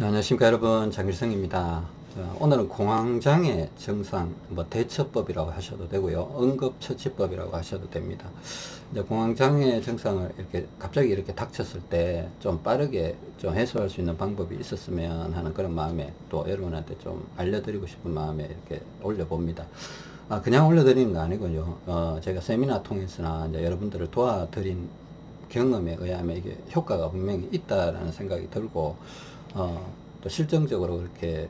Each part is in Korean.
자, 안녕하십니까 여러분. 장길성입니다. 자, 오늘은 공황장애 증상 뭐 대처법이라고 하셔도 되고요. 응급처치법이라고 하셔도 됩니다. 이제 공황장애 증상을 이렇게 갑자기 이렇게 닥쳤을 때 좀 빠르게 좀 해소할 수 있는 방법이 있었으면 하는 그런 마음에 또 여러분한테 좀 알려드리고 싶은 마음에 이렇게 올려봅니다. 아, 그냥 올려드리는 거 아니고요. 어, 제가 세미나 통해서나 이제 여러분들을 도와드린 경험에 의하면 이게 효과가 분명히 있다라는 생각이 들고 어, 또 실정적으로 그렇게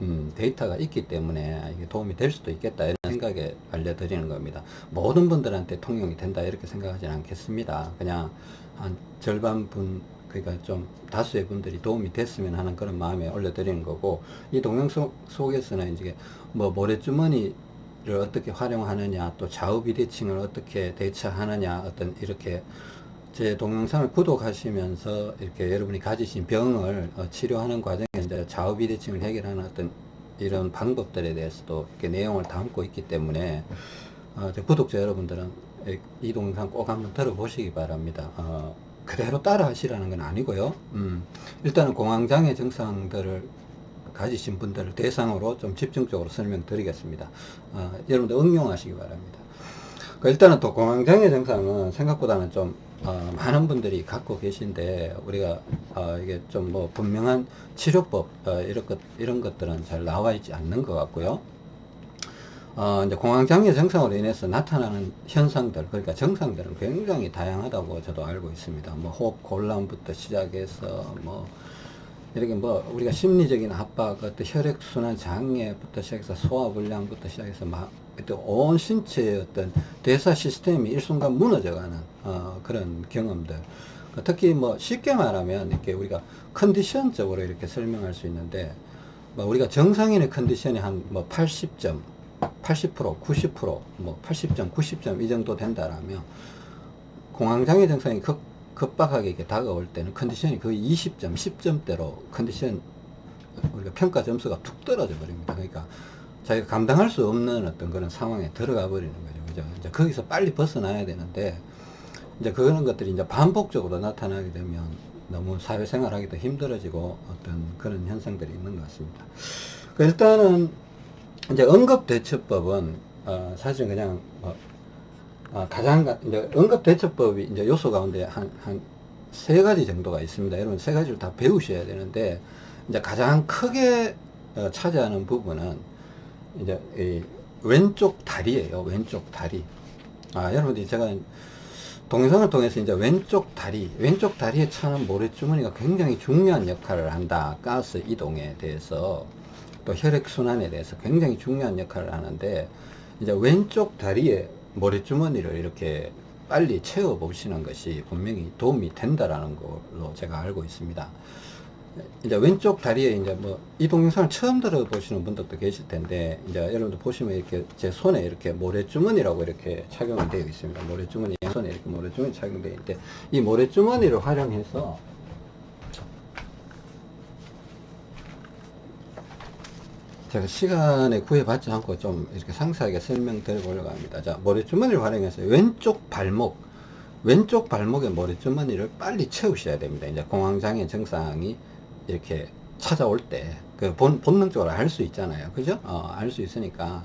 음, 데이터가 있기 때문에 이게 도움이 될 수도 있겠다 이런 생각에 알려드리는 겁니다. 모든 분들한테 통용이 된다 이렇게 생각하지는 않겠습니다. 그냥 한 절반 분 그러니까 좀 다수의 분들이 도움이 됐으면 하는 그런 마음에 올려드리는 거고 이 동영 속, 속에서는 이제 뭐 모래주머니 를 어떻게 활용하느냐 또 좌우 비대칭을 어떻게 대처하느냐 어떤 이렇게 제 동영상을 구독하시면서 이렇게 여러분이 가지신 병을 어, 치료하는 과정에서 좌우 비대칭을 해결하는 어떤 이런 방법들에 대해서도 이렇게 내용을 담고 있기 때문에 어, 구독자 여러분들은 이 동영상 꼭 한번 들어보시기 바랍니다. 어, 그대로 따라 하시라는 건 아니고요. 음, 일단은 공황장애 증상들을 가지신 분들을 대상으로 좀 집중적으로 설명드리겠습니다. 어, 여러분들 응용하시기 바랍니다. 그 일단은 또 공황장애 증상은 생각보다는 좀 어, 많은 분들이 갖고 계신데 우리가 어, 이게 좀 뭐 분명한 치료법 어, 이런 것 이런 것들은 잘 나와 있지 않는 것 같고요. 어, 이제 공황장애 증상으로 인해서 나타나는 현상들, 그러니까 증상들은 굉장히 다양하다고 저도 알고 있습니다. 뭐 호흡 곤란부터 시작해서 뭐 이렇게 뭐 우리가 심리적인 압박, 어떤 혈액순환 장애부터 시작해서 소화불량부터 시작해서 막 온 신체의 어떤 대사 시스템이 일순간 무너져가는 어, 그런 경험들. 특히 뭐 쉽게 말하면 이렇게 우리가 컨디션적으로 이렇게 설명할 수 있는데 뭐 우리가 정상인의 컨디션이 한 뭐 80점, 80%, 90%, 뭐 80점, 90점 이 정도 된다라면 공황장애 증상이 극 급박하게 이렇게 다가올 때는 컨디션이 거의 20점, 10점대로 컨디션 우리가 평가 점수가 툭 떨어져 버립니다. 그러니까 자기가 감당할 수 없는 어떤 그런 상황에 들어가 버리는 거죠. 그죠? 이제 거기서 빨리 벗어나야 되는데 이제 그런 것들이 이제 반복적으로 나타나게 되면 너무 사회생활 하기도 힘들어지고 어떤 그런 현상들이 있는 것 같습니다. 그 일단은 이제 응급대처법은 어 사실 그냥 뭐 어, 가장 이제 응급대처법이 이제 요소 가운데 한 한 세 가지 정도가 있습니다. 여러분 세 가지를 다 배우셔야 되는데 이제 가장 크게 어, 차지하는 부분은 이제 이 왼쪽 다리예요. 왼쪽 다리. 아 여러분들이 제가 동영상을 통해서 이제 왼쪽 다리, 왼쪽 다리에 차는 모래주머니가 굉장히 중요한 역할을 한다. 가스 이동에 대해서 또 혈액순환에 대해서 굉장히 중요한 역할을 하는데 이제 왼쪽 다리에 모래주머니를 이렇게 빨리 채워 보시는 것이 분명히 도움이 된다라는 걸로 제가 알고 있습니다. 이제 왼쪽 다리에 이제 뭐 이 동영상을 처음 들어보시는 분들도 계실 텐데 이제 여러분들 보시면 이렇게 제 손에 이렇게 모래주머니라고 이렇게 착용이 되어 있습니다. 모래주머니 손에 이렇게 모래주머니 착용되어 있는데 이 모래주머니를 활용해서 제가 시간에 구애받지 않고 좀 이렇게 상세하게 설명드려 보려고 합니다. 자, 머리주머니를 활용해서 왼쪽 발목, 왼쪽 발목의 머리주머니를 빨리 채우셔야 됩니다. 이제 공황장애 증상이 이렇게 찾아올 때, 그 본, 본능적으로 알 수 있잖아요. 그죠? 어, 알 수 있으니까.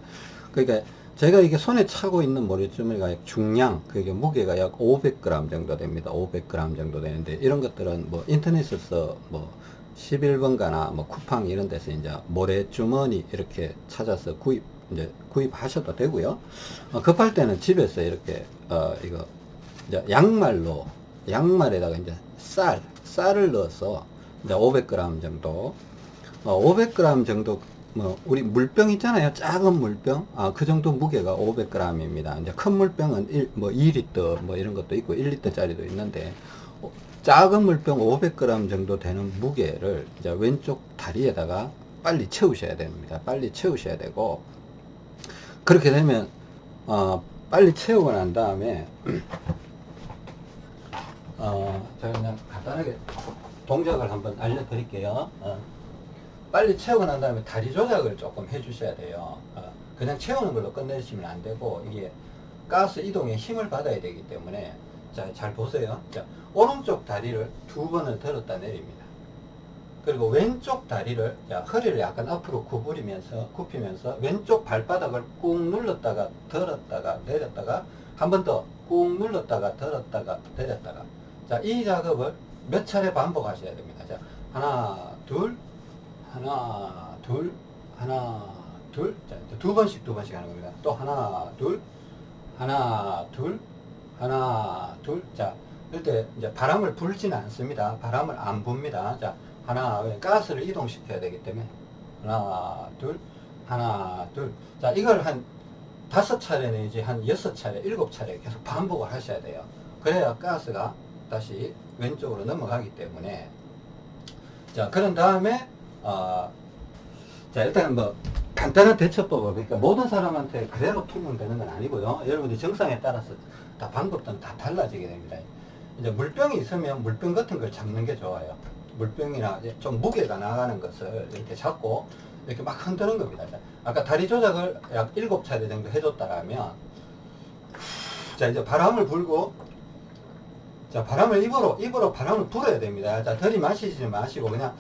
그러니까 제가 이게 손에 차고 있는 머리주머니가 중량, 그게 무게가 약 500g 정도 됩니다. 500g 정도 되는데, 이런 것들은 뭐 인터넷에서 뭐 11번가나 뭐 쿠팡 이런 데서 이제 모래주머니 이렇게 찾아서 구입 이제 구입하셔도 되고요. 어, 급할 때는 집에서 이렇게 어 이거 이제 양말로 양말에다가 이제 쌀 쌀을 넣어서 이제 500g 정도. 어 500g 정도 뭐 우리 물병 있잖아요. 작은 물병. 아 그 정도 무게가 500g입니다. 이제 큰 물병은 1, 뭐 2리터 뭐 이런 것도 있고 1리터 짜리도 있는데 작은 물병 500g 정도 되는 무게를 이제 왼쪽 다리에다가 빨리 채우셔야 됩니다. 빨리 채우셔야 되고 그렇게 되면 어, 빨리 채우고 난 다음에 어, 제가 그냥 간단하게 동작을 한번 알려드릴게요. 어, 빨리 채우고 난 다음에 다리 조작을 조금 해주셔야 돼요. 어, 그냥 채우는 걸로 끝내시면 안 되고 이게 가스 이동에 힘을 받아야 되기 때문에 자, 잘 보세요. 자, 오른쪽 다리를 두 번을 들었다 내립니다. 그리고 왼쪽 다리를 자, 허리를 약간 앞으로 구부리면서 굽히면서 왼쪽 발바닥을 꾹 눌렀다가 들었다가 내렸다가 한 번 더 꾹 눌렀다가 들었다가 내렸다가 자 이 작업을 몇 차례 반복하셔야 됩니다. 자 하나 둘 하나 둘 하나 둘 자 두 번씩 두 번씩 하는 겁니다. 또 하나 둘 하나 둘 하나 둘 자 이때 이제 바람을 불지는 않습니다. 바람을 안 붑니다. 자 하나 가스를 이동시켜야 되기 때문에. 하나 둘 하나 둘 자 이걸 한 다섯 차례 내지 한 여섯 차례 일곱 차례 계속 반복을 하셔야 돼요. 그래야 가스가 다시 왼쪽으로 넘어가기 때문에. 자 그런 다음에 어, 자 일단 뭐 간단한 대처법을 그러니까 모든 사람한테 그대로 통용되는 건 아니고요. 여러분들 정상에 따라서 다 방법들은 다 달라지게 됩니다. 이제 물병이 있으면 물병 같은 걸 잡는 게 좋아요. 물병이나 좀 무게가 나가는 것을 이렇게 잡고 이렇게 막 흔드는 겁니다. 아까 다리 조작을 약 7차례 정도 해줬다라면 자 이제 바람을 불고 자 바람을 입으로 입으로 바람을 불어야 됩니다. 자 들이마시지 마시고 그냥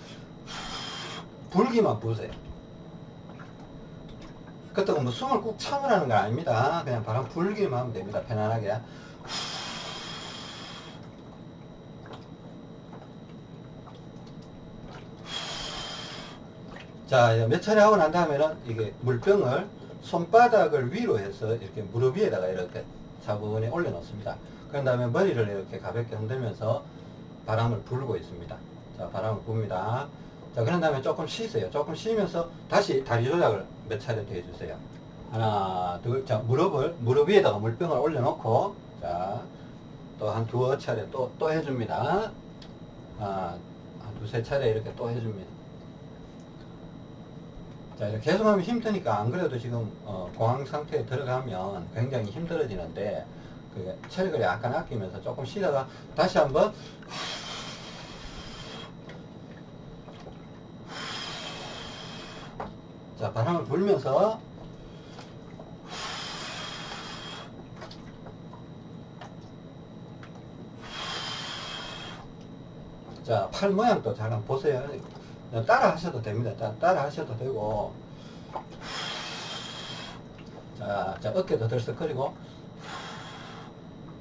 불기만 부세요. 그렇다고 뭐 숨을 꾹 참으라는 건 아닙니다. 그냥 바람 불기만 하면 됩니다. 편안하게. 자, 몇 차례 하고 난 다음에는 이게 물병을 손바닥을 위로 해서 이렇게 무릎 위에다가 이렇게 차분히 올려놓습니다. 그런 다음에 머리를 이렇게 가볍게 흔들면서 바람을 불고 있습니다. 자, 바람을 붑니다. 자, 그런 다음에 조금 쉬세요. 조금 쉬면서 다시 다리 조작을 몇 차례 더 해주세요. 하나, 둘, 자, 무릎을, 무릎 위에다가 물병을 올려놓고, 자, 또 한 두어 차례 또, 또 해줍니다. 아, 한 두세 차례 이렇게 또 해줍니다. 자, 이렇게 계속 하면 힘드니까 안 그래도 지금 어, 공황 상태에 들어가면 굉장히 힘들어지는데 그 체력을 약간 아끼면서 조금 쉬다가 다시 한번 자 바람을 불면서 자 팔 모양도 잘 한번 보세요. 따라 하셔도 됩니다. 따라 하셔도 되고. 자, 자 어깨도 들썩거리고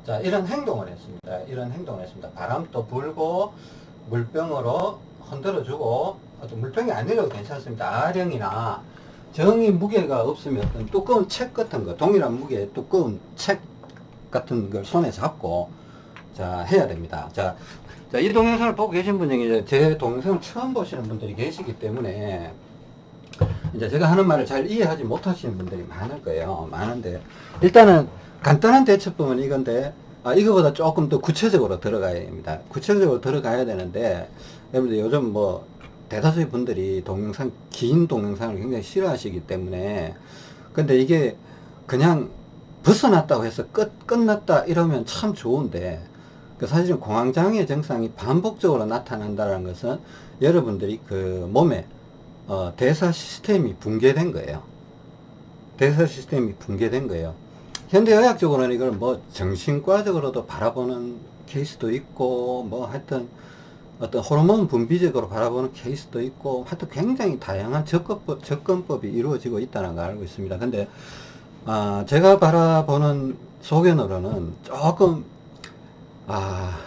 자 이런 행동을 했습니다. 이런 행동을 했습니다. 바람도 불고 물병으로 흔들어주고 어떤 물병이 아니라도 괜찮습니다. 아령이나 정이 무게가 없으면 어떤 두꺼운 책 같은 거 동일한 무게의 두꺼운 책 같은 걸 손에 잡고 자 해야 됩니다. 자 자, 이 동영상을 보고 계신 분 중에 제 동영상을 처음 보시는 분들이 계시기 때문에 이제 제가 하는 말을 잘 이해하지 못하시는 분들이 많을 거예요. 많은데 일단은 간단한 대처법은 이건데 아, 이거보다 조금 더 구체적으로 들어가야 됩니다. 구체적으로 들어가야 되는데 여러분들 요즘 뭐 대다수의 분들이 동영상 긴 동영상을 굉장히 싫어하시기 때문에 근데 이게 그냥 벗어났다고 해서 끝 끝났다 이러면 참 좋은데 그 사실은 공황장애 증상이 반복적으로 나타난다는 것은 여러분들이 그 몸에 어, 대사 시스템이 붕괴된 거예요. 대사 시스템이 붕괴된 거예요. 현대의학적으로는 이걸 뭐 정신과적으로도 바라보는 케이스도 있고 뭐 하여튼 어떤 호르몬 분비적으로 바라보는 케이스도 있고 하여튼 굉장히 다양한 접근법, 접근법이 이루어지고 있다는 걸 알고 있습니다. 근데 아, 제가 바라보는 소견으로는 조금 아,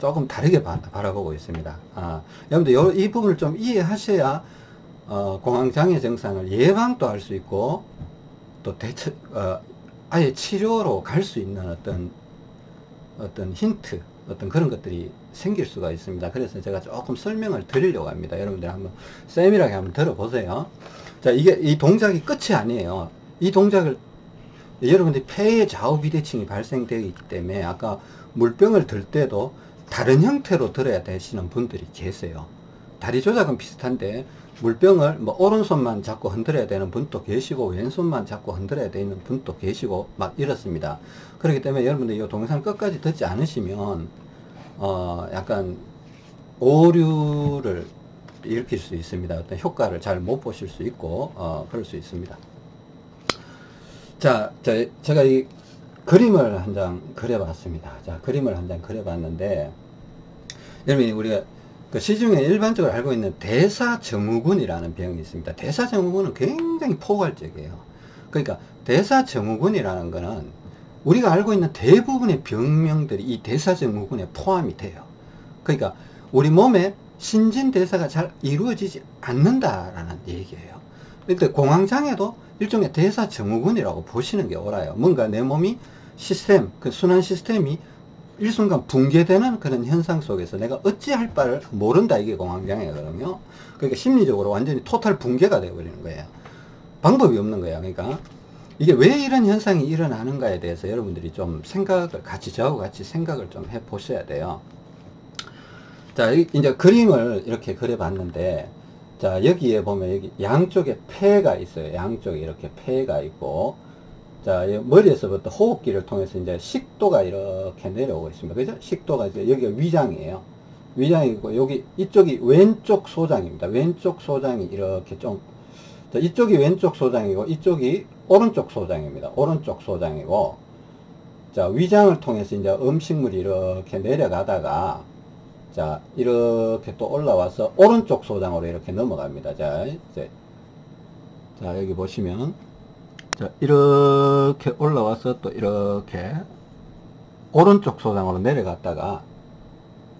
조금 다르게 바, 라보고 있습니다. 아, 여러분들 요, 이 부분을 좀 이해하셔야 어, 공황장애 증상을 예방도 할 수 있고 또 대처, 어, 아예 치료로 갈 수 있는 어떤 어떤 힌트 어떤 그런 것들이 생길 수가 있습니다. 그래서 제가 조금 설명을 드리려고 합니다. 여러분들 한번 세밀하게 한번 들어보세요. 자, 이게 이 동작이 끝이 아니에요. 이 동작을 여러분들이 폐의 좌우 비대칭이 발생되기 때문에 아까 물병을 들 때도 다른 형태로 들어야 되시는 분들이 계세요. 다리 조작은 비슷한데 물병을 뭐 오른손만 잡고 흔들어야 되는 분도 계시고 왼손만 잡고 흔들어야 되는 분도 계시고 막 이렇습니다. 그렇기 때문에 여러분들 이 동영상 끝까지 듣지 않으시면 어 약간 오류를 일으킬 수 있습니다. 어떤 효과를 잘 못 보실 수 있고 어 그럴 수 있습니다. 자, 자 제가 이 그림을 한 장 그려봤습니다. 자, 그림을 한 장 그려봤는데, 여러분, 우리가 그 시중에 일반적으로 알고 있는 대사증후군이라는 병이 있습니다. 대사증후군은 굉장히 포괄적이에요. 그러니까 대사증후군이라는 거는 우리가 알고 있는 대부분의 병명들이 이 대사증후군에 포함이 돼요. 그러니까 우리 몸에 신진대사가 잘 이루어지지 않는다라는 얘기예요. 근데 공황장애도 일종의 대사증후군이라고 보시는 게 옳아요. 뭔가 내 몸이 시스템, 그 순환 시스템이 일순간 붕괴되는 그런 현상 속에서 내가 어찌할 바를 모른다 이게 공황장애거든요. 그러니까 심리적으로 완전히 토탈 붕괴가 되어버리는 거예요. 방법이 없는 거야. 그러니까 이게 왜 이런 현상이 일어나는가에 대해서 여러분들이 좀 생각을 같이 저하고 같이 생각을 좀 해 보셔야 돼요. 자, 이제 그림을 이렇게 그려 봤는데 자, 여기에 보면 여기 양쪽에 폐가 있어요. 양쪽에 이렇게 폐가 있고 자, 머리에서부터 호흡기를 통해서 이제 식도가 이렇게 내려오고 있습니다. 그죠? 식도가 이제 여기가 위장이에요. 위장이고 여기 이쪽이 왼쪽 소장입니다. 왼쪽 소장이 이렇게 좀 자, 이쪽이 왼쪽 소장이고 이쪽이 오른쪽 소장입니다. 오른쪽 소장이고 자, 위장을 통해서 이제 음식물이 이렇게 내려가다가 자, 이렇게 또 올라와서 오른쪽 소장으로 이렇게 넘어갑니다. 자, 이제 자, 여기 보시면 자, 이렇게 올라와서 또 이렇게 오른쪽 소장으로 내려갔다가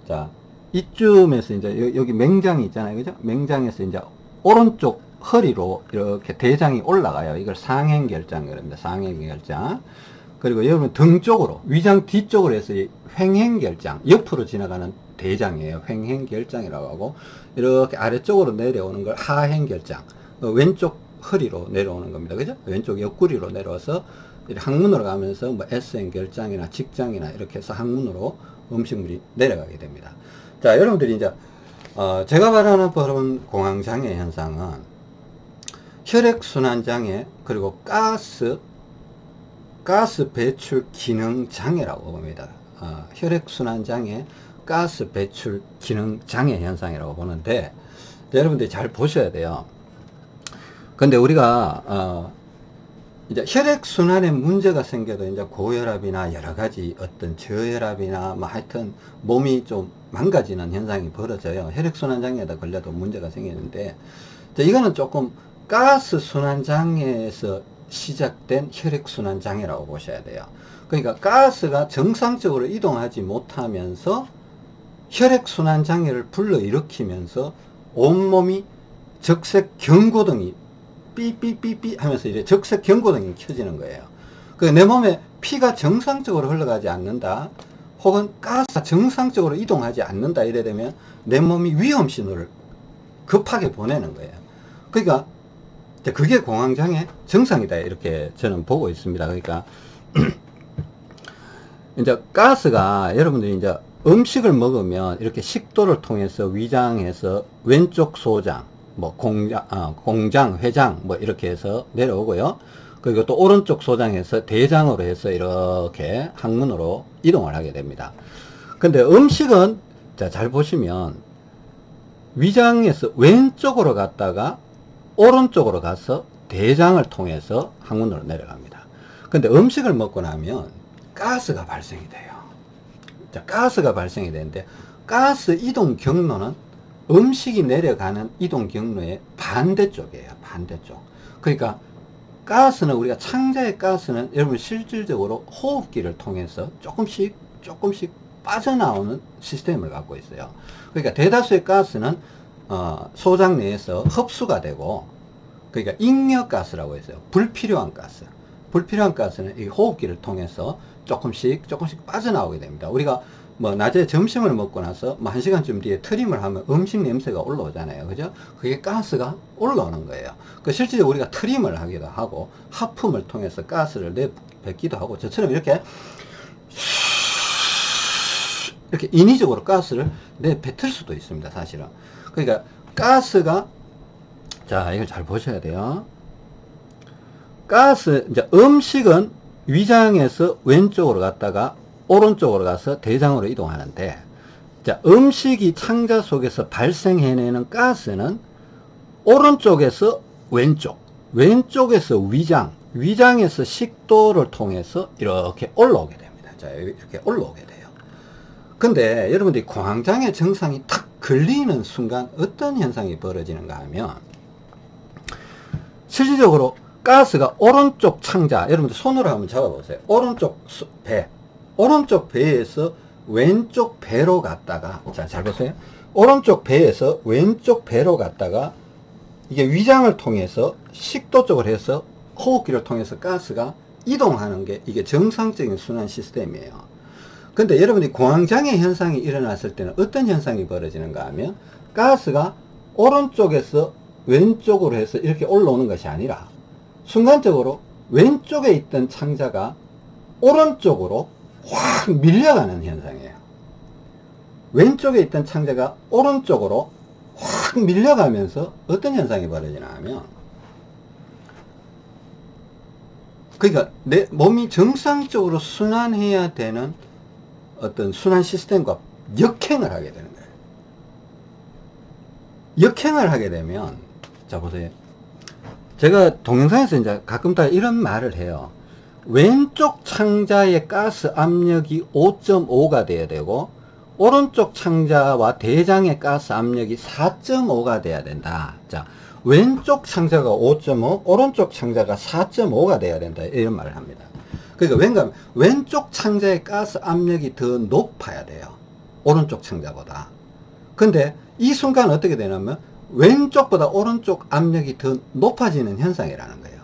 자, 이쯤에서 이제 여기 맹장이 있잖아요. 그죠? 맹장에서 이제 오른쪽 허리로 이렇게 대장이 올라가요. 이걸 상행결장 그럽니다. 상행결장. 그리고 여러분 등 쪽으로 위장 뒤쪽으로 해서 횡행결장 옆으로 지나가는 대장이에요. 횡행결장이라고 하고 이렇게 아래쪽으로 내려오는 걸 하행결장 어, 왼쪽 허리로 내려오는 겁니다. 그죠? 왼쪽 옆구리로 내려와서 항문으로 가면서 뭐 S행 결장이나 직장이나 이렇게 해서 항문으로 음식물이 내려가게 됩니다. 자, 여러분들이 이제 어, 제가 말하는 그런 공황장애 현상은 혈액순환장애 그리고 가스 가스 배출 기능 장애라고 봅니다. 어, 혈액순환장애 가스 배출 기능 장애 현상이라고 보는데 여러분들이 잘 보셔야 돼요. 근데 우리가 어 이제 혈액순환에 문제가 생겨도 이제 고혈압이나 여러 가지 어떤 저혈압이나 뭐 하여튼 몸이 좀 망가지는 현상이 벌어져요. 혈액순환 장애에다 걸려도 문제가 생기는데 이거는 조금 가스 순환 장애에서 시작된 혈액순환 장애라고 보셔야 돼요. 그러니까 가스가 정상적으로 이동하지 못하면서 혈액순환 장애를 불러일으키면서 온몸이 적색 경고등이 삐삐삐삐 하면서 이제 적색 경고등이 켜지는 거예요. 그 내 몸에 피가 정상적으로 흘러가지 않는다. 혹은 가스가 정상적으로 이동하지 않는다 이래 되면 내 몸이 위험 신호를 급하게 보내는 거예요. 그러니까 그게 공황장애 정상이다 이렇게 저는 보고 있습니다. 그러니까 이제 가스가 여러분들이 이제 음식을 먹으면 이렇게 식도를 통해서 위장에서 왼쪽 소장 뭐 공장, 아, 공장, 회장 뭐 이렇게 해서 내려오고요. 그리고 또 오른쪽 소장에서 대장으로 해서 이렇게 항문으로 이동을 하게 됩니다. 근데 음식은 자, 잘 보시면 위장에서 왼쪽으로 갔다가 오른쪽으로 가서 대장을 통해서 항문으로 내려갑니다. 근데 음식을 먹고 나면 가스가 발생이 돼요. 자, 가스가 발생이 되는데 가스 이동 경로는 음식이 내려가는 이동 경로의 반대쪽이에요. 반대쪽. 그러니까 가스는 우리가 창자의 가스는 여러분 실질적으로 호흡기를 통해서 조금씩 조금씩 빠져나오는 시스템을 갖고 있어요. 그러니까 대다수의 가스는 어, 소장 내에서 흡수가 되고 그러니까 잉여가스라고 했어요. 불필요한 가스. 불필요한 가스는 이 호흡기를 통해서 조금씩 조금씩 빠져나오게 됩니다. 우리가 뭐 낮에 점심을 먹고 나서 뭐한 시간쯤 뒤에 트림을 하면 음식 냄새가 올라오잖아요. 그죠? 그게 가스가 올라오는 거예요. 그 실제로 우리가 트림을 하기도 하고 하품을 통해서 가스를 내뱉기도 하고 저처럼 이렇게 이렇게 인위적으로 가스를 내뱉을 수도 있습니다. 사실은. 그러니까 가스가 자, 이걸 잘 보셔야 돼요. 가스, 이제 음식은 위장에서 왼쪽으로 갔다가 오른쪽으로 가서 대장으로 이동하는데 자, 음식이 창자 속에서 발생해내는 가스는 오른쪽에서 왼쪽, 왼쪽에서 위장, 위장에서 식도를 통해서 이렇게 올라오게 됩니다. 자, 이렇게 올라오게 돼요. 근데 여러분들이 공황장애 증상이 탁 걸리는 순간 어떤 현상이 벌어지는가 하면 실질적으로 가스가 오른쪽 창자 여러분들 손으로 한번 잡아보세요 오른쪽 수- 배 오른쪽 배에서 왼쪽 배로 갔다가 자 잘 보세요. 오른쪽 배에서 왼쪽 배로 갔다가 이게 위장을 통해서 식도 쪽으로 해서 호흡기를 통해서 가스가 이동하는 게 이게 정상적인 순환 시스템이에요. 근데 여러분이 공황장애 현상이 일어났을 때는 어떤 현상이 벌어지는가 하면 가스가 오른쪽에서 왼쪽으로 해서 이렇게 올라오는 것이 아니라 순간적으로 왼쪽에 있던 창자가 오른쪽으로 확 밀려가는 현상이에요. 왼쪽에 있던 창자가 오른쪽으로 확 밀려가면서 어떤 현상이 벌어지나 하면 그러니까 내 몸이 정상적으로 순환해야 되는 어떤 순환 시스템과 역행을 하게 되는 거예요. 역행을 하게 되면 자 보세요. 제가 동영상에서 이제 가끔 다 이런 말을 해요. 왼쪽 창자의 가스 압력이 5.5가 돼야 되고 오른쪽 창자와 대장의 가스 압력이 4.5가 돼야 된다. 자, 왼쪽 창자가 5.5, 오른쪽 창자가 4.5가 돼야 된다. 이런 말을 합니다. 그러니까 왼쪽 창자의 가스 압력이 더 높아야 돼요. 오른쪽 창자보다. 근데 이 순간 어떻게 되냐면 왼쪽보다 오른쪽 압력이 더 높아지는 현상이라는 거예요.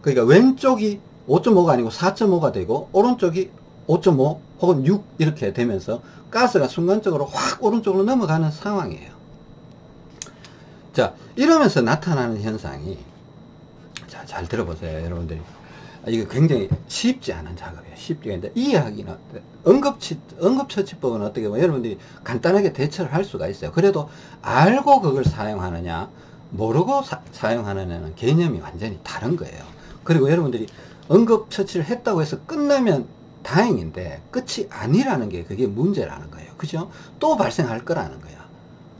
그러니까 왼쪽이 5.5가 아니고 4.5가 되고 오른쪽이 5.5 혹은 6 이렇게 되면서 가스가 순간적으로 확 오른쪽으로 넘어가는 상황이에요. 자 이러면서 나타나는 현상이 자 잘 들어보세요 여러분들이 아, 이거 굉장히 쉽지 않은 작업이에요. 쉽지 않은데 이해하기는 응급치 응급처치법은 어떻게 보면 여러분들이 간단하게 대처를 할 수가 있어요. 그래도 알고 그걸 사용하느냐 모르고 사, 용하느냐는 개념이 완전히 다른 거예요. 그리고 여러분들이 응급처치를 했다고 해서 끝나면 다행인데 끝이 아니라는 게 그게 문제라는 거예요. 그죠? 또 발생할 거라는 거야.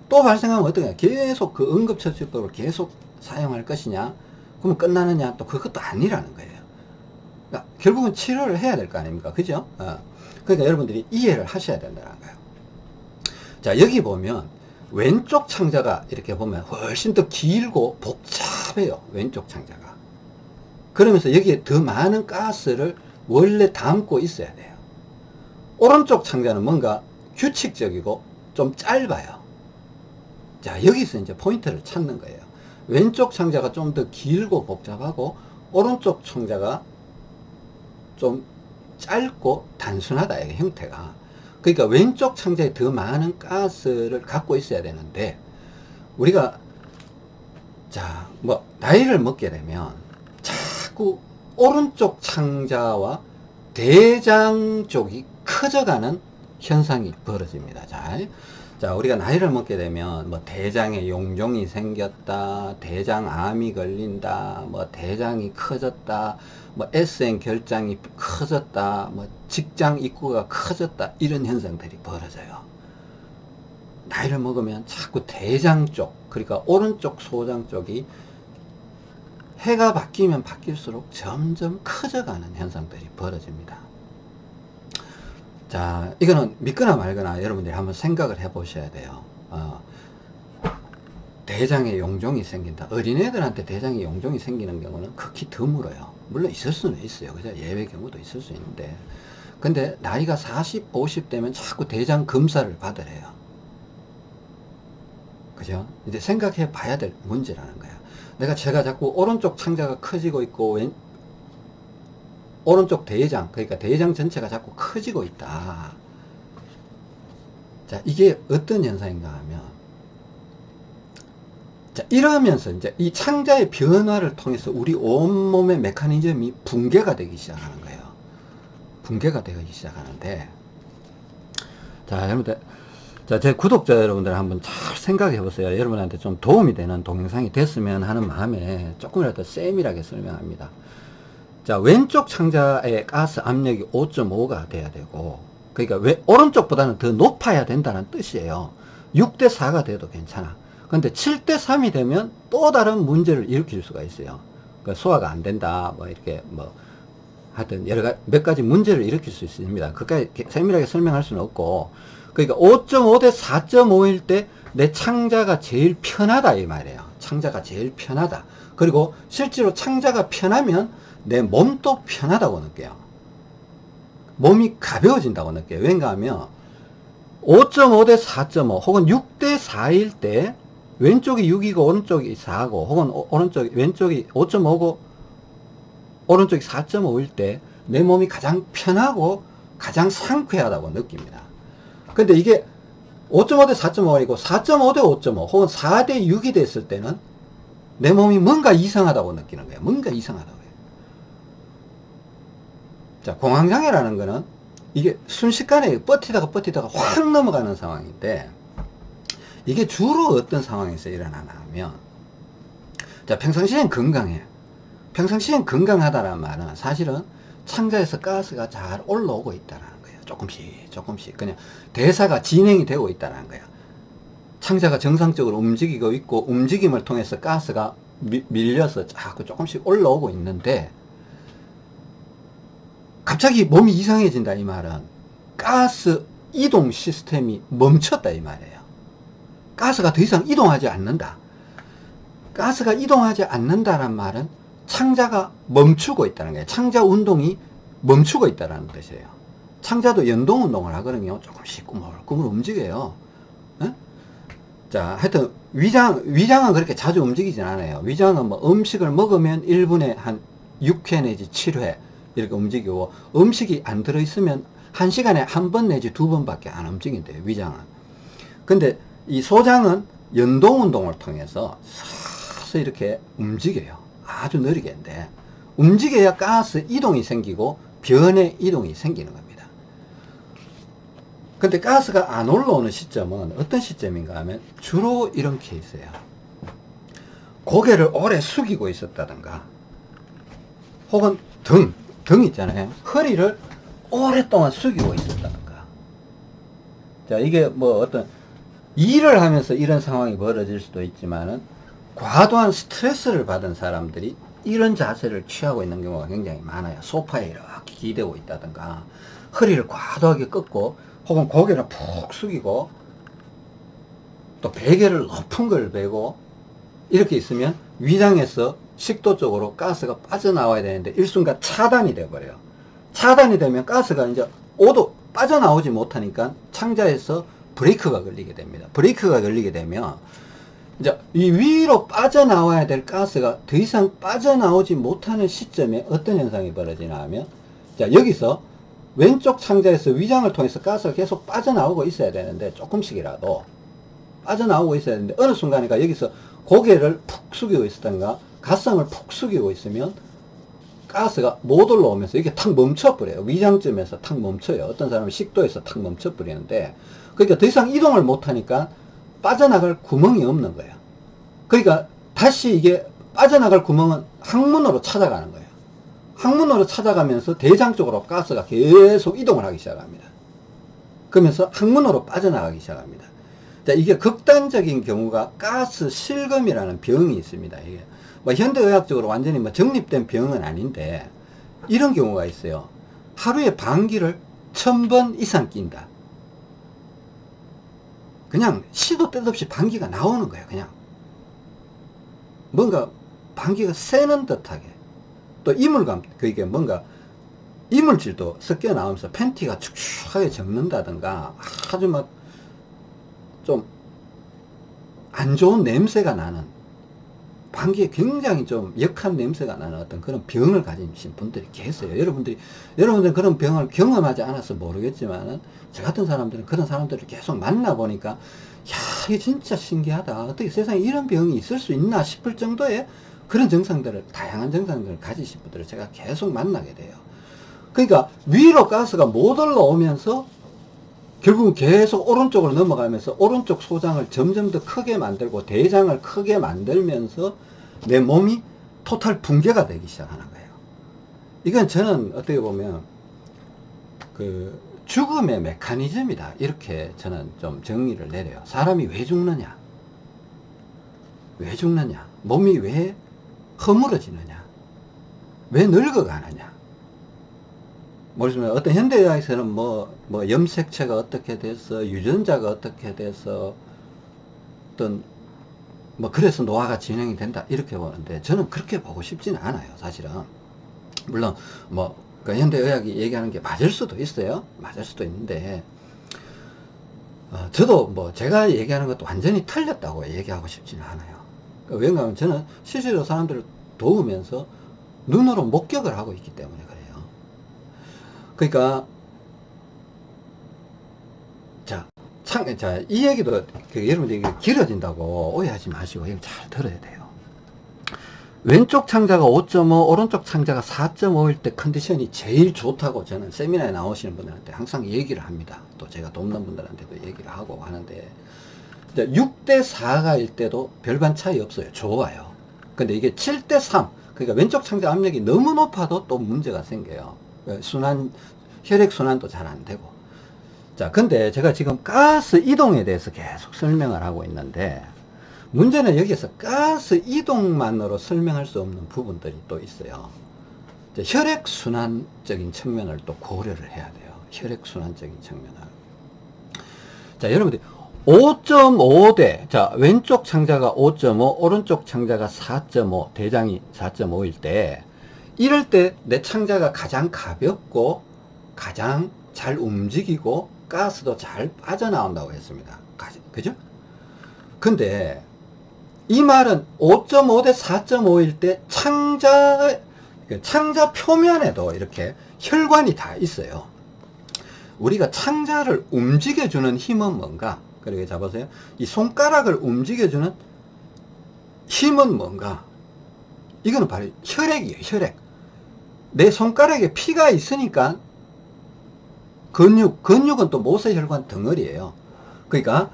또 발생하면 어떻게 계속 그 응급처치법을 계속 사용할 것이냐? 그러면 끝나느냐? 또 그것도 아니라는 거예요. 그러니까 결국은 치료를 해야 될 거 아닙니까? 그죠? 어. 그러니까 여러분들이 이해를 하셔야 된다는 거예요. 자, 여기 보면 왼쪽 창자가 이렇게 보면 훨씬 더 길고 복잡해요. 왼쪽 창자가. 그러면서 여기에 더 많은 가스를 원래 담고 있어야 돼요. 오른쪽 창자는 뭔가 규칙적이고 좀 짧아요. 자, 여기서 이제 포인트를 찾는 거예요. 왼쪽 창자가 좀 더 길고 복잡하고 오른쪽 창자가 좀 짧고 단순하다 이게 형태가 그러니까 왼쪽 창자에 더 많은 가스를 갖고 있어야 되는데 우리가 자 뭐 나이를 먹게 되면 자꾸 오른쪽 창자와 대장 쪽이 커져가는 현상이 벌어집니다. 자, 자, 우리가 나이를 먹게 되면 뭐 대장에 용종이 생겼다, 대장암이 걸린다, 뭐 대장이 커졌다, 뭐 SN 결장이 커졌다, 뭐 직장 입구가 커졌다 이런 현상들이 벌어져요. 나이를 먹으면 자꾸 대장 쪽, 그러니까 오른쪽 소장 쪽이 해가 바뀌면 바뀔수록 점점 커져가는 현상들이 벌어집니다. 자, 이거는 믿거나 말거나 여러분들이 한번 생각을 해 보셔야 돼요. 어, 대장에 용종이 생긴다. 어린애들한테 대장에 용종이 생기는 경우는 극히 드물어요. 물론 있을 수는 있어요. 그죠? 예외 경우도 있을 수 있는데. 근데 나이가 40, 50 되면 자꾸 대장 검사를 받으래요. 그죠? 이제 생각해 봐야 될 문제라는 거야. 내가 제가 자꾸 오른쪽 창자가 커지고 있고, 왼, 오른쪽 대장, 그러니까 대장 전체가 자꾸 커지고 있다. 자, 이게 어떤 현상인가 하면, 자, 이러면서 이제 이 창자의 변화를 통해서 우리 온몸의 메커니즘이 붕괴가 되기 시작하는 거예요. 붕괴가 되기 시작하는데, 자, 여러분들, 자, 제 구독자 여러분들 한번 잘 생각해 보세요. 여러분한테 좀 도움이 되는 동영상이 됐으면 하는 마음에 조금이라도 세밀하게 설명합니다. 자, 왼쪽 창자의 가스 압력이 5.5가 돼야 되고, 그러니까 왜, 오른쪽보다는 더 높아야 된다는 뜻이에요. 6대 4가 돼도 괜찮아. 근데 7대 3이 되면 또 다른 문제를 일으킬 수가 있어요. 그러니까 소화가 안 된다, 뭐 이렇게 뭐, 하여튼 여러 가지, 몇 가지 문제를 일으킬 수 있습니다. 그까지 세밀하게 설명할 수는 없고, 그러니까 5.5 대 4.5일 때 내 창자가 제일 편하다 이 말이에요. 창자가 제일 편하다. 그리고 실제로 창자가 편하면 내 몸도 편하다고 느껴요. 몸이 가벼워진다고 느껴요. 왠가 하면 5.5 대 4.5 혹은 6 대 4일 때 왼쪽이 6이고 오른쪽이 4고 혹은 오른쪽이 왼쪽이 5.5고 오른쪽이 4.5일 때 내 몸이 가장 편하고 가장 상쾌하다고 느낍니다. 근데 이게 5.5 대 4.5이고 4.5 대 5.5 혹은 4 대 6이 됐을 때는 내 몸이 뭔가 이상하다고 느끼는 거예요. 뭔가 이상하다고 해요. 자, 공황장애라는 거는 이게 순식간에 버티다가 버티다가 확 넘어가는 상황인데 이게 주로 어떤 상황에서 일어나냐 하면 자 평상시엔 건강해 평상시엔 건강하다는 말은 사실은 창자에서 가스가 잘 올라오고 있다는 조금씩 조금씩. 그냥 대사가 진행이 되고 있다는 거예요. 창자가 정상적으로 움직이고 있고 움직임을 통해서 가스가 미, 밀려서 자꾸 조금씩 올라오고 있는데 갑자기 몸이 이상해진다 이 말은. 가스 이동 시스템이 멈췄다 이 말이에요. 가스가 더 이상 이동하지 않는다. 가스가 이동하지 않는다는 말은 창자가 멈추고 있다는 거예요. 창자 운동이 멈추고 있다는 뜻이에요 창자도 연동 운동을 하거든요. 조금씩 꾸물꾸물 움직여요. 에? 자 하여튼 위장 위장은 그렇게 자주 움직이진 않아요. 위장은 뭐 음식을 먹으면 1분에 한 6회 내지 7회 이렇게 움직이고 음식이 안 들어있으면 한 시간에 한 번 내지 두 번밖에 안 움직인대요 위장은. 근데 이 소장은 연동 운동을 통해서 서서 이렇게 움직여요. 아주 느리게 인데 움직여야 가스 이동이 생기고 변의 이동이 생기는 겁니다 근데 가스가 안 올라오는 시점은 어떤 시점인가 하면 주로 이런 케이스예요. 고개를 오래 숙이고 있었다든가 혹은 등, 등 있잖아요. 허리를 오랫동안 숙이고 있었다든가. 자 이게 뭐 어떤 일을 하면서 이런 상황이 벌어질 수도 있지만은 과도한 스트레스를 받은 사람들이 이런 자세를 취하고 있는 경우가 굉장히 많아요. 소파에 이렇게 기대고 있다든가 허리를 과도하게 꺾고 혹은 고개를 푹 숙이고 또 베개를 높은 걸 베고 이렇게 있으면 위장에서 식도 쪽으로 가스가 빠져나와야 되는데 일순간 차단이 돼버려요. 차단이 되면 가스가 이제 오도 빠져나오지 못하니까 창자에서 브레이크가 걸리게 됩니다. 브레이크가 걸리게 되면 이제 이 위로 빠져나와야 될 가스가 더 이상 빠져나오지 못하는 시점에 어떤 현상이 벌어지나 하면 자 여기서 왼쪽 창자에서 위장을 통해서 가스가 계속 빠져나오고 있어야 되는데 조금씩이라도 빠져나오고 있어야 되는데 어느 순간인가 여기서 고개를 푹 숙이고 있었던가 가슴을 푹 숙이고 있으면 가스가 못 올라오면서 이게 탁 멈춰버려요 위장점에서 탁 멈춰요 어떤 사람은 식도에서 탁 멈춰버리는데 그러니까 더 이상 이동을 못하니까 빠져나갈 구멍이 없는 거예요. 그러니까 다시 이게 빠져나갈 구멍은 항문으로 찾아가는 거예요. 항문으로 찾아가면서 대장 쪽으로 가스가 계속 이동을 하기 시작합니다. 그러면서 항문으로 빠져나가기 시작합니다. 자, 이게 극단적인 경우가 가스 실금이라는 병이 있습니다. 이게 뭐 현대의학적으로 완전히 뭐 정립된 병은 아닌데 이런 경우가 있어요. 하루에 방귀를 천 번 이상 낀다. 그냥 시도 때도 없이 방귀가 나오는 거예요 그냥 뭔가 방귀가 새는 듯하게 또 이물감 그게 뭔가 이물질도 섞여 나오면서 팬티가 축축하게 적는다든가 아주 막 좀 안 좋은 냄새가 나는 방귀에 굉장히 좀 역한 냄새가 나는 어떤 그런 병을 가지신 분들이 계세요. 여러분들이, 여러분들은 그런 병을 경험하지 않아서 모르겠지만은, 저 같은 사람들은 그런 사람들을 계속 만나보니까, 야, 이게 진짜 신기하다. 어떻게 세상에 이런 병이 있을 수 있나 싶을 정도의 그런 증상들을, 다양한 증상들을 가지신 분들을 제가 계속 만나게 돼요. 그러니까 위로 가스가 못 올라오면서 결국은 계속 오른쪽으로 넘어가면서 오른쪽 소장을 점점 더 크게 만들고 대장을 크게 만들면서 내 몸이 토탈 붕괴가 되기 시작하는 거예요. 이건 저는 어떻게 보면 그 죽음의 메커니즘이다. 이렇게 저는 좀 정의를 내려요. 사람이 왜 죽느냐? 왜 죽느냐? 몸이 왜 허물어지느냐? 왜 늙어가느냐? 모르지만 어떤 현대의학에서는 뭐, 뭐 염색체가 어떻게 돼서 유전자가 어떻게 돼서 어떤 뭐 그래서 노화가 진행이 된다 이렇게 보는데 저는 그렇게 보고 싶지는 않아요 사실은 물론 뭐그 현대의학이 얘기하는 게 맞을 수도 있어요 맞을 수도 있는데 어, 저도 뭐 제가 얘기하는 것도 완전히 틀렸다고 얘기하고 싶지는 않아요 그러니까 왜냐하면 저는 실제로 사람들을 도우면서 눈으로 목격을 하고 있기 때문에 그래요 그러니까 자, 참, 자, 이 얘기도 그 여러분들이 길어진다고 오해하지 마시고 잘 들어야 돼요. 왼쪽 창자가 5.5, 오른쪽 창자가 4.5일 때 컨디션이 제일 좋다고 저는 세미나에 나오시는 분들한테 항상 얘기를 합니다. 또 제가 돕는 분들한테도 얘기를 하고 하는데 6대 4가일 때도 별반 차이 없어요. 좋아요. 근데 이게 7대 3, 그러니까 왼쪽 창자 압력이 너무 높아도 또 문제가 생겨요. 순환, 혈액순환도 잘 안 되고. 자, 근데 제가 지금 가스 이동에 대해서 계속 설명을 하고 있는데, 문제는 여기서 가스 이동만으로 설명할 수 없는 부분들이 또 있어요. 혈액순환적인 측면을 또 고려를 해야 돼요. 혈액순환적인 측면을. 자, 여러분들 5.5대, 자, 왼쪽 창자가 5.5, 오른쪽 창자가 4.5, 대장이 4.5일 때, 이럴 때 내 창자가 가장 가볍고, 가장 잘 움직이고, 가스도 잘 빠져나온다고 했습니다. 그죠? 근데 이 말은 5.5 대 4.5일 때 창자 그 창자 표면에도 이렇게 혈관이 다 있어요. 우리가 창자를 움직여주는 힘은 뭔가? 그리고 잡으세요. 이 손가락을 움직여주는 힘은 뭔가? 이거는 바로 혈액이에요. 혈액. 내 손가락에 피가 있으니까 근육, 근육은 또 모세혈관 덩어리예요. 그러니까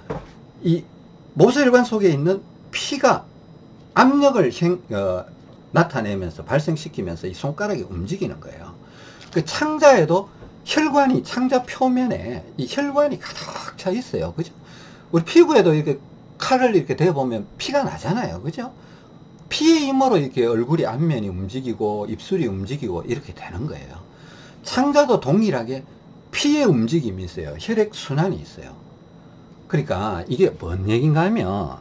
이 모세혈관 속에 있는 피가 압력을 행, 어, 나타내면서 발생시키면서 이 손가락이 움직이는 거예요. 그 창자에도 혈관이 창자 표면에 이 혈관이 가득 차 있어요. 그죠? 우리 피부에도 이렇게 칼을 이렇게 대보면 피가 나잖아요. 그죠? 피의 힘으로 이렇게 얼굴이 앞면이 움직이고 입술이 움직이고 이렇게 되는 거예요. 창자도 동일하게 피의 움직임이 있어요. 혈액순환이 있어요. 그러니까 이게 뭔 얘기인가 하면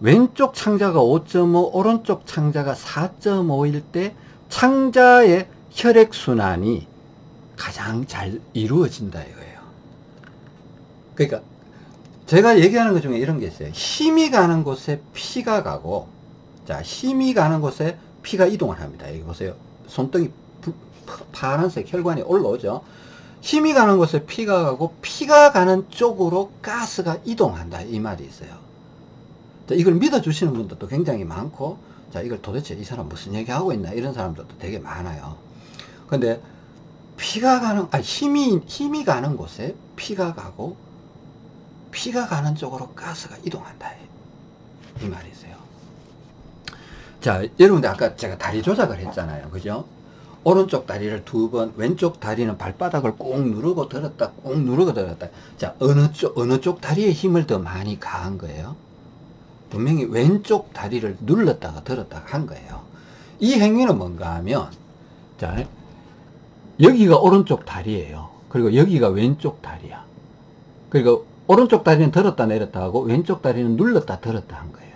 왼쪽 창자가 5.5 오른쪽 창자가 4.5일 때 창자의 혈액순환이 가장 잘 이루어진다 이거예요. 그러니까 제가 얘기하는 것 중에 이런 게 있어요. 힘이 가는 곳에 피가 가고 자 힘이 가는 곳에 피가 이동을 합니다. 여기 보세요. 손등이 파란색 혈관이 올라오죠. 힘이 가는 곳에 피가 가고 피가 가는 쪽으로 가스가 이동한다 이 말이 있어요 자, 이걸 믿어주시는 분들도 굉장히 많고 자 이걸 도대체 이 사람 무슨 얘기하고 있나 이런 사람들도 되게 많아요 근데 피가 가는 아 힘이 힘이 가는 곳에 피가 가고 피가 가는 쪽으로 가스가 이동한다 이 말이 있어요 자 여러분들 아까 제가 다리 조작을 했잖아요 그죠 오른쪽 다리를 두 번, 왼쪽 다리는 발바닥을 꾹 누르고 들었다, 꾹 누르고 들었다. 자, 어느 쪽, 어느 쪽 다리의 힘을 더 많이 가한 거예요? 분명히 왼쪽 다리를 눌렀다가 들었다가 한 거예요. 이 행위는 뭔가 하면, 자, 여기가 오른쪽 다리예요. 그리고 여기가 왼쪽 다리야. 그리고 오른쪽 다리는 들었다 내렸다 하고 왼쪽 다리는 눌렀다 들었다 한 거예요.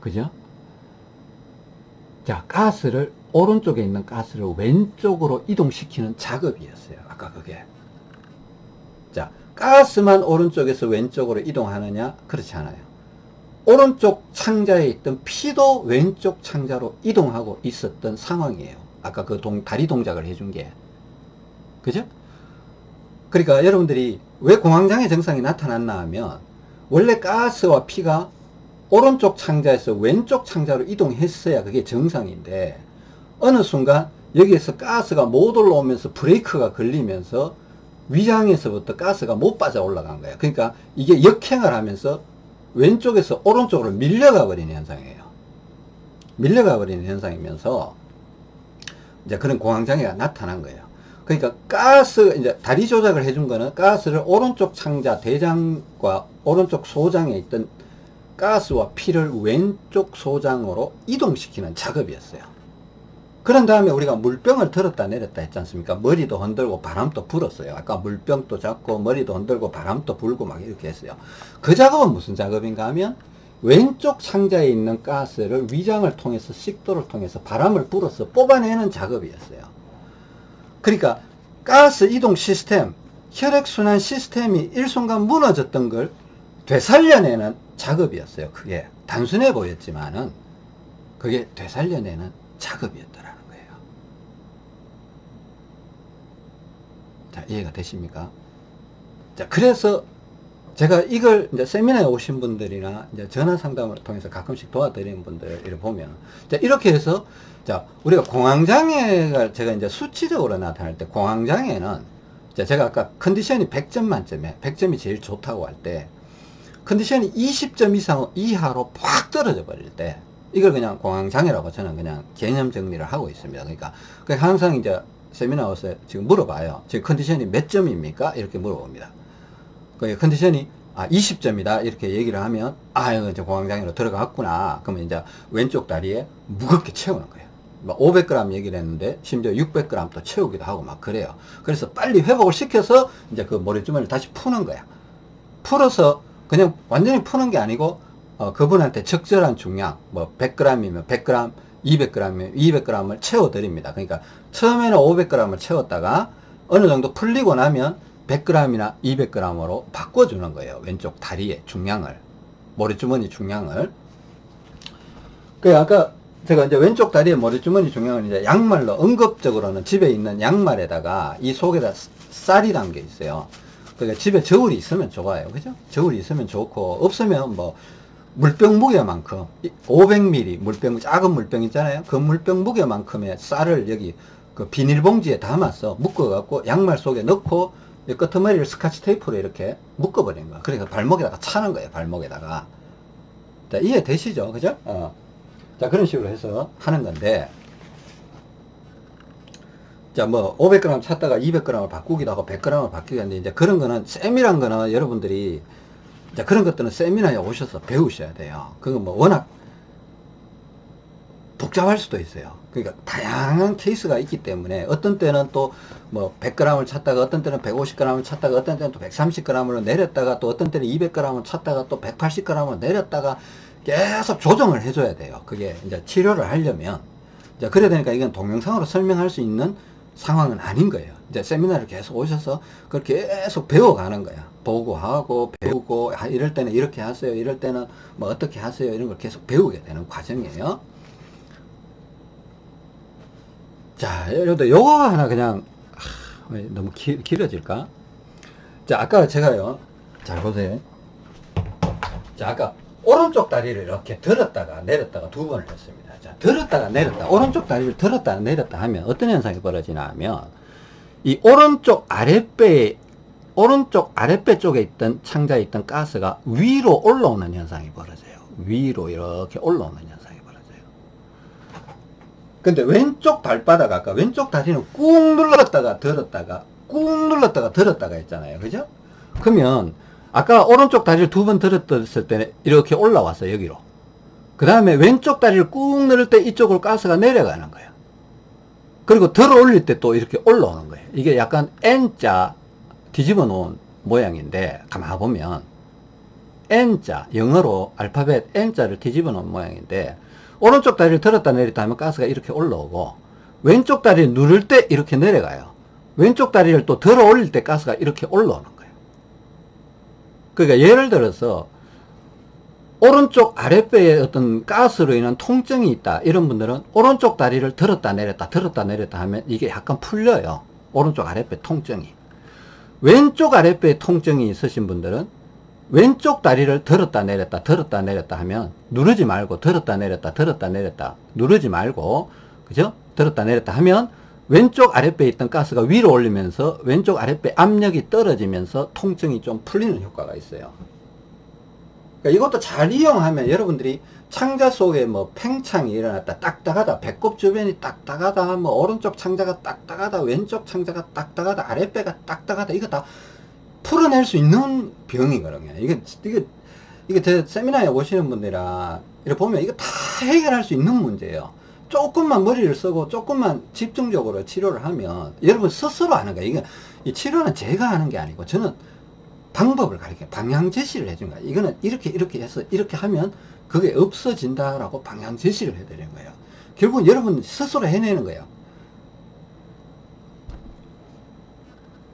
그죠? 자, 가스를 오른쪽에 있는 가스를 왼쪽으로 이동시키는 작업이었어요. 아까 그게. 자, 가스만 오른쪽에서 왼쪽으로 이동하느냐? 그렇지 않아요. 오른쪽 창자에 있던 피도 왼쪽 창자로 이동하고 있었던 상황이에요. 아까 그 동, 다리 동작을 해준 게. 그죠? 그러니까 여러분들이 왜 공황장애 증상이 나타났나 하면 원래 가스와 피가 오른쪽 창자에서 왼쪽 창자로 이동했어야 그게 정상인데 어느 순간 여기에서 가스가 못 올라오면서 브레이크가 걸리면서 위장에서부터 가스가 못 빠져 올라간 거예요. 그러니까 이게 역행을 하면서 왼쪽에서 오른쪽으로 밀려가 버리는 현상이에요. 밀려가 버리는 현상이면서 이제 그런 공황장애가 나타난 거예요. 그러니까 가스, 이제 다리 조작을 해준 거는 가스를 오른쪽 창자, 대장과 오른쪽 소장에 있던 가스와 피를 왼쪽 소장으로 이동시키는 작업이었어요. 그런 다음에 우리가 물병을 들었다 내렸다 했지 않습니까? 머리도 흔들고 바람도 불었어요. 아까 물병도 잡고 머리도 흔들고 바람도 불고 막 이렇게 했어요. 그 작업은 무슨 작업인가 하면 왼쪽 상자에 있는 가스를 위장을 통해서 식도를 통해서 바람을 불어서 뽑아내는 작업이었어요. 그러니까 가스 이동 시스템, 혈액순환 시스템이 일순간 무너졌던 걸 되살려내는 작업이었어요. 그게 단순해 보였지만은 그게 되살려내는 작업이었더라는 거예요. 자, 이해가 되십니까? 자, 그래서 제가 이걸 이제 세미나에 오신 분들이나 이제 전화 상담을 통해서 가끔씩 도와드리는 분들 을 보면 자, 이렇게 해서 자, 우리가 공황장애가 제가 이제 수치적으로 나타날 때 공황장애는 자, 제가 아까 컨디션이 100점 만점에 100점이 제일 좋다고 할 때 컨디션이 20점 이상 이하로 팍 떨어져 버릴 때 이걸 그냥 공황장애라고 저는 그냥 개념 정리를 하고 있습니다. 그러니까 항상 이제 세미나 와서 지금 물어봐요. 지금 컨디션이 몇 점입니까? 이렇게 물어봅니다. 그 컨디션이 아 20점이다. 이렇게 얘기를 하면 아 이거 이제 공황장애로 들어갔구나. 그러면 이제 왼쪽 다리에 무겁게 채우는 거예요. 500g 얘기를 했는데 심지어 600g 또 채우기도 하고 막 그래요. 그래서 빨리 회복을 시켜서 이제 그 모래주머니를 다시 푸는 거야. 풀어서 그냥 완전히 푸는 게 아니고 어, 그분한테 적절한 중량 뭐 100g이면 100g 200g이면 200g을 채워 드립니다. 그러니까 처음에는 500g을 채웠다가 어느 정도 풀리고 나면 100g이나 200g으로 바꿔주는 거예요. 왼쪽 다리의 중량을. 머리주머니 중량을. 그 아까 제가 이제 왼쪽 다리의 머리주머니 중량을 이제 양말로 응급적으로는 집에 있는 양말에다가 이 속에다 쌀이 담겨 있어요. 그러니까 집에 저울이 있으면 좋아요. 그죠? 저울이 있으면 좋고, 없으면 뭐, 물병 무게만큼, 500ml 물병, 작은 물병 있잖아요. 그 물병 무게만큼의 쌀을 여기 그 비닐봉지에 담아서 묶어 갖고 양말 속에 넣고 끄트머리를 스카치 테이프로 이렇게 묶어버린 거야. 그러니까 발목에다가 차는 거예요. 발목에다가. 자, 이해되시죠? 그죠? 어. 자, 그런 식으로 해서 하는 건데, 자, 뭐, 500g 찼다가 200g을 바꾸기도 하고 100g을 바뀌기도 하는데, 이제 그런 거는, 세밀한 거는 여러분들이, 자, 그런 것들은 세미나에 오셔서 배우셔야 돼요. 그거 뭐, 워낙 복잡할 수도 있어요. 그러니까 다양한 케이스가 있기 때문에 어떤 때는 또 뭐 100g을 찾다가 어떤 때는 150g을 찾다가 어떤 때는 또 130g으로 내렸다가 또 어떤 때는 200g을 찾다가 또 180g을 내렸다가 계속 조정을 해줘야 돼요. 그게 이제 치료를 하려면 이제 그래야 되니까 이건 동영상으로 설명할 수 있는 상황은 아닌 거예요. 이제 세미나를 계속 오셔서 그걸 계속 배워가는 거야. 보고 하고 배우고 아, 이럴 때는 이렇게 하세요. 이럴 때는 뭐 어떻게 하세요. 이런 걸 계속 배우게 되는 과정이에요. 자, 여러분들 요거 하나 그냥 하, 너무 기, 길어질까? 자, 아까 제가요. 잘 보세요. 자, 아까 오른쪽 다리를 이렇게 들었다가 내렸다가 두 번을 했습니다. 자, 들었다가 내렸다. 오른쪽 다리를 들었다가 내렸다 하면 어떤 현상이 벌어지나 하면 이 오른쪽 아랫배에 오른쪽 아랫배 쪽에 있던 창자에 있던 가스가 위로 올라오는 현상이 벌어져요. 위로 이렇게 올라오는 현상. 근데 왼쪽 발바닥 아까 왼쪽 다리는 꾹 눌렀다가 들었다가 꾹 눌렀다가 들었다가 했잖아요. 그죠? 그러면 아까 오른쪽 다리를 두 번 들었을 때는 이렇게 올라왔어 여기로. 그 다음에 왼쪽 다리를 꾹 누를 때 이쪽으로 가스가 내려가는 거예요. 그리고 들어 올릴 때 또 이렇게 올라오는 거예요. 이게 약간 N자 뒤집어 놓은 모양인데 가만 보면 N자 영어로 알파벳 N자를 뒤집어 놓은 모양인데 오른쪽 다리를 들었다 내렸다 하면 가스가 이렇게 올라오고 왼쪽 다리를 누를 때 이렇게 내려가요. 왼쪽 다리를 또 들어 올릴 때 가스가 이렇게 올라오는 거예요. 그러니까 예를 들어서 오른쪽 아랫배에 어떤 가스로 인한 통증이 있다 이런 분들은 오른쪽 다리를 들었다 내렸다 들었다 내렸다 하면 이게 약간 풀려요. 오른쪽 아랫배 통증이. 왼쪽 아랫배에 통증이 있으신 분들은 왼쪽 다리를 들었다 내렸다 들었다 내렸다 하면 누르지 말고 들었다 내렸다 들었다 내렸다 누르지 말고 그죠? 들었다 내렸다 하면 왼쪽 아랫배에 있던 가스가 위로 올리면서 왼쪽 아랫배 압력이 떨어지면서 통증이 좀 풀리는 효과가 있어요. 그러니까 이것도 잘 이용하면 여러분들이 창자 속에 뭐 팽창이 일어났다 딱딱하다 배꼽 주변이 딱딱하다 뭐 오른쪽 창자가 딱딱하다 왼쪽 창자가 딱딱하다 아랫배가 딱딱하다 이거 다 풀어낼 수 있는 병이거든요. 이게, 이게, 이게 제 세미나에 오시는 분들이라, 이렇게 보면 이거 다 해결할 수 있는 문제예요. 조금만 머리를 쓰고 조금만 집중적으로 치료를 하면 여러분 스스로 하는 거예요. 이게 이 치료는 제가 하는 게 아니고 저는 방법을 가르쳐 방향 제시를 해준 거야 이거는 이렇게 이렇게 해서 이렇게 하면 그게 없어진다라고 방향 제시를 해드리는 거예요 결국 여러분 스스로 해내는 거예요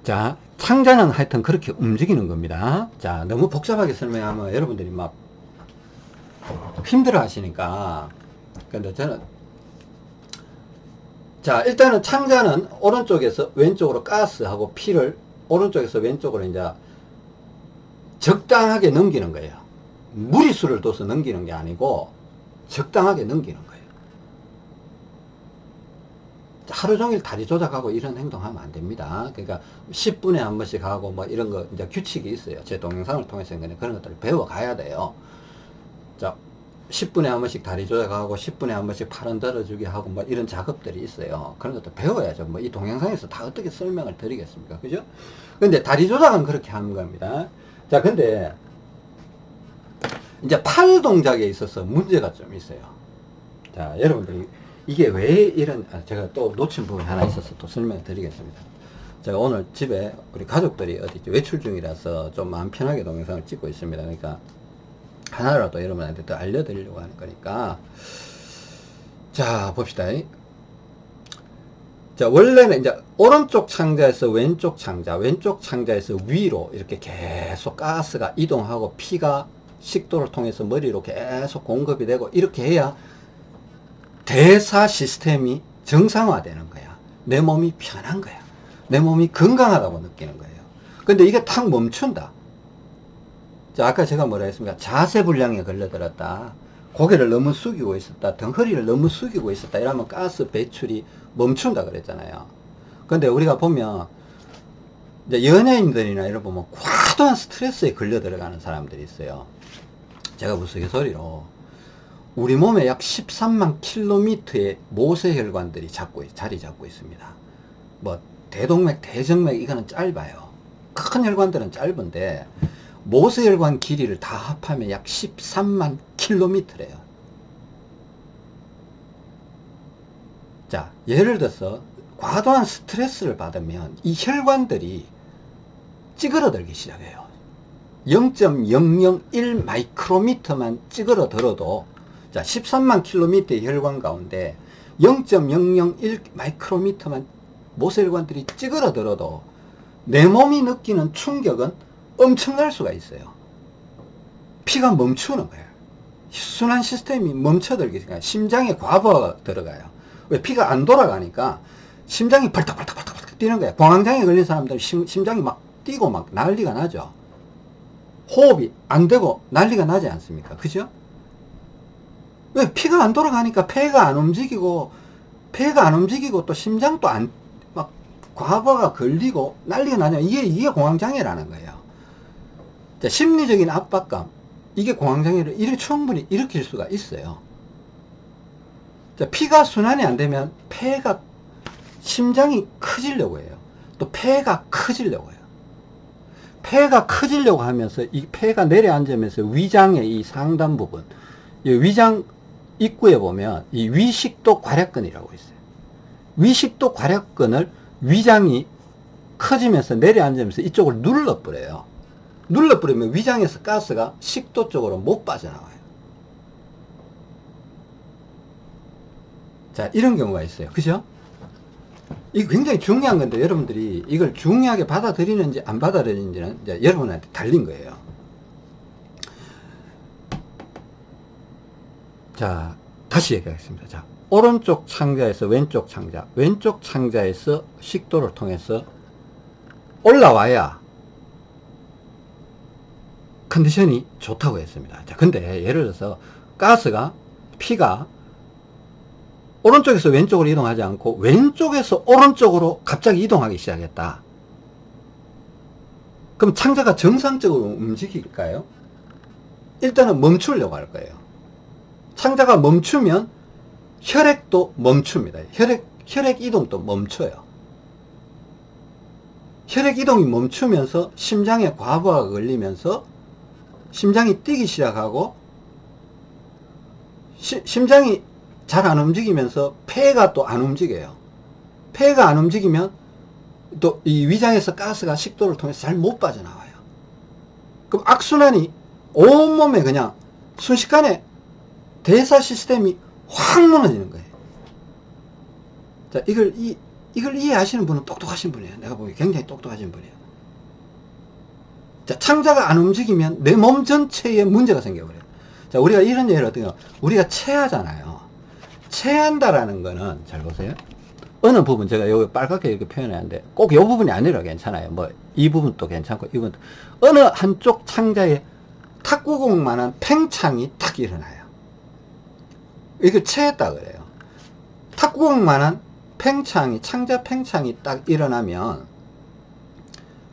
자 창자는 하여튼 그렇게 움직이는 겁니다. 자 너무 복잡하게 설명하면 여러분들이 막 힘들어 하시니까. 근데 저는 자 일단은 창자는 오른쪽에서 왼쪽으로 가스하고 피를 오른쪽에서 왼쪽으로 이제 적당하게 넘기는 거예요. 무리수를 둬서 넘기는 게 아니고 적당하게 넘기는 거예요 하루 종일 다리 조작하고 이런 행동하면 안 됩니다. 그러니까 10분에 한 번씩 하고 뭐 이런 거 이제 규칙이 있어요. 제 동영상을 통해서 그런 것들을 배워 가야 돼요. 자, 10분에 한 번씩 다리 조작하고 10분에 한 번씩 팔 흔들어주기 하고 뭐 이런 작업들이 있어요. 그런 것도 배워야죠. 뭐 이 동영상에서 다 어떻게 설명을 드리겠습니까? 그죠? 근데 다리 조작은 그렇게 하는 겁니다. 자, 근데 이제 팔 동작에 있어서 문제가 좀 있어요. 자, 여러분들이 이게 왜 이런 아, 제가 또 놓친 부분이 하나 있어서 또 설명을 드리겠습니다. 제가 오늘 집에 우리 가족들이 어디 외출 중이라서 좀 마음 편하게 동영상을 찍고 있습니다. 그러니까 하나라도 여러분한테 또 알려드리려고 하는 거니까. 자 봅시다. 자 원래는 이제 오른쪽 창자에서 왼쪽 창자 왼쪽 창자에서 위로 이렇게 계속 가스가 이동하고 피가 식도를 통해서 머리로 계속 공급이 되고 이렇게 해야 대사 시스템이 정상화되는 거야. 내 몸이 편한 거야. 내 몸이 건강하다고 느끼는 거예요. 근데 이게 탁 멈춘다. 자, 아까 제가 뭐라 했습니까? 자세 불량에 걸려들었다. 고개를 너무 숙이고 있었다. 덩허리를 너무 숙이고 있었다. 이러면 가스 배출이 멈춘다 그랬잖아요. 근데 우리가 보면 이제 연예인들이나 이런 보면 과도한 스트레스에 걸려 들어가는 사람들이 있어요. 제가 우스갯소리로 우리 몸에 약 13만 킬로미터의 모세혈관들이 잡고 자리 잡고 있습니다. 뭐 대동맥, 대정맥 이거는 짧아요. 큰 혈관들은 짧은데 모세혈관 길이를 다 합하면 약 13만 킬로미터래요. 자, 예를 들어서 과도한 스트레스를 받으면 이 혈관들이 찌그러들기 시작해요. 0.001 마이크로미터만 찌그러들어도 자, 13만 킬로미터의 혈관 가운데 0.001 마이크로미터만 모세혈관들이 찌그러들어도 내 몸이 느끼는 충격은 엄청날 수가 있어요. 피가 멈추는 거예요. 순환 시스템이 멈춰들기 시작 심장에 과부하가 들어가요. 왜 피가 안 돌아가니까 심장이 벌떡벌떡벌떡 뛰는 거예요. 공황장애 걸린 사람들 심, 심장이 막 뛰고 막 난리가 나죠. 호흡이 안 되고 난리가 나지 않습니까? 그죠? 왜 피가 안 돌아가니까 폐가 안 움직이고 폐가 안 움직이고 또 심장도 안 막 과부하가 걸리고 난리가 나냐 이게 이게 공황장애라는 거예요. 자, 심리적인 압박감 이게 공황장애를 이렇게 충분히 일으킬 수가 있어요. 자, 피가 순환이 안 되면 폐가 심장이 커지려고 해요. 또 폐가 커지려고 해요. 폐가 커지려고 하면서 이 폐가 내려앉으면서 위장의 이 상단 부분, 이 위장 입구에 보면 이 위식도 괄약근이라고 있어요. 위식도 괄약근을 위장이 커지면서 내려앉으면서 이쪽을 눌러버려요. 눌러버리면 위장에서 가스가 식도 쪽으로 못 빠져나와요. 자, 이런 경우가 있어요. 그죠? 이 굉장히 중요한 건데 여러분들이 이걸 중요하게 받아들이는지 안 받아들이는지는 여러분한테 달린 거예요. 자, 다시 얘기하겠습니다. 자, 오른쪽 창자에서 왼쪽 창자, 왼쪽 창자에서 식도를 통해서 올라와야 컨디션이 좋다고 했습니다. 자, 근데 예를 들어서 가스가, 피가 오른쪽에서 왼쪽으로 이동하지 않고 왼쪽에서 오른쪽으로 갑자기 이동하기 시작했다. 그럼 창자가 정상적으로 움직일까요? 일단은 멈추려고 할 거예요. 창자가 멈추면 혈액도 멈춥니다. 혈액, 혈액 이동도 멈춰요. 혈액 이동이 멈추면서 심장에 과부하가 걸리면서 심장이 뛰기 시작하고 시, 심장이 잘 안 움직이면서 폐가 또 안 움직여요. 폐가 안 움직이면 또 이 위장에서 가스가 식도를 통해서 잘 못 빠져나와요. 그럼 악순환이 온몸에 그냥 순식간에 대사 시스템이 확 무너지는 거예요. 자, 이걸, 이, 이걸 이해하시는 분은 똑똑하신 분이에요. 내가 보기 굉장히 똑똑하신 분이에요. 자, 창자가 안 움직이면 내 몸 전체에 문제가 생겨버려요. 자, 우리가 이런 예를 어떻게, 우리가 체하잖아요. 체한다라는 거는, 잘 보세요. 어느 부분, 제가 여기 빨갛게 이렇게 표현했는데, 꼭 이 부분이 아니라 괜찮아요. 뭐, 이 부분도 괜찮고, 이 부분도. 어느 한쪽 창자에 탁구공만한 팽창이 탁 일어나요. 이걸 체했다 그래요. 탁구공만한 팽창이, 창자 팽창이 딱 일어나면,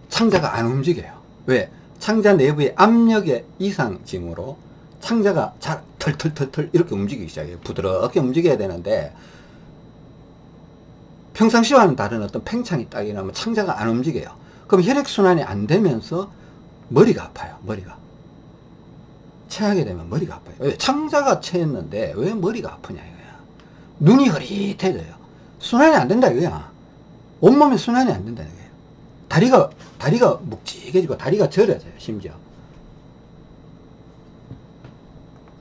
창자가 안 움직여요. 왜? 창자 내부의 압력의 이상징으로 창자가 잘 털털털털 이렇게 움직이기 시작해요. 부드럽게 움직여야 되는데 평상시와는 다른 어떤 팽창이 딱 일어나면 창자가 안 움직여요. 그럼 혈액순환이 안 되면서 머리가 아파요. 머리가. 체하게 되면 머리가 아파요. 왜? 창자가 체했는데 왜 머리가 아프냐 이거야. 눈이 흐릿해져요. 순환이 안 된다 이거야. 온몸에 순환이 안 된다 이거야. 다리가 다리가 묵직해지고 다리가 저려져요 심지어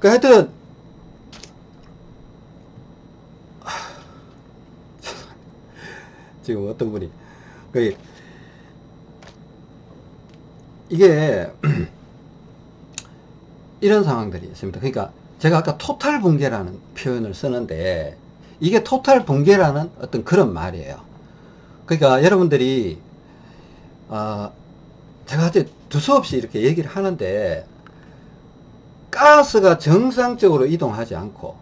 그 하여튼 지금 어떤 분이 그 이게 이런 상황들이 있습니다. 그러니까 제가 아까 토탈 붕괴라는 표현을 쓰는데 이게 토탈 붕괴라는 어떤 그런 말이에요. 그러니까 여러분들이 아, 제가 이제 두서없이 이렇게 얘기를 하는데 가스가 정상적으로 이동하지 않고